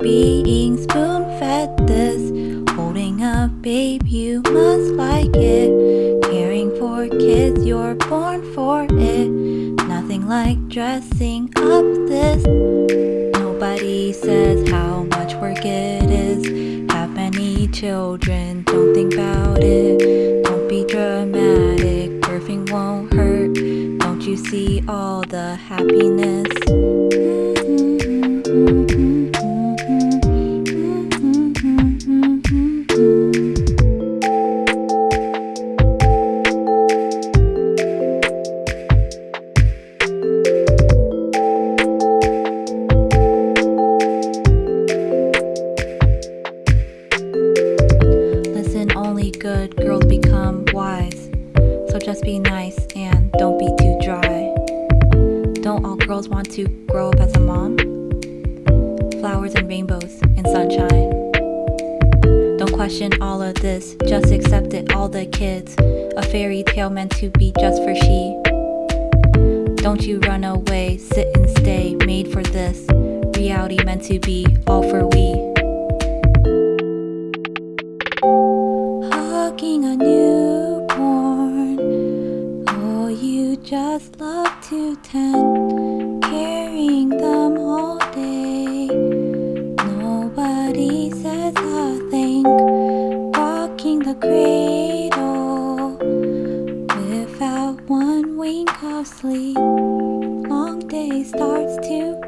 being spoon fed this Holding a babe, you must like it. Caring for kids, you're born for it. Nothing like dressing up this. Nobody says how much work it is. Have many children, don't think about it. Don't be dramatic, birthing won't hurt. Don't you see all the happiness? Good girls become wise. So just be nice and don't be too dry. Don't all girls want to grow up as a mom? Flowers and rainbows and sunshine. Don't question all of this, just accept it, all the kids. A fairy tale meant to be just for she. Don't you run away, sit and stay, made for this. Reality meant to be all for we. Hugging a newborn. Oh, you just love to tend, carrying them all day. Nobody says a thing, rocking the cradle without one wink of sleep. Long day starts to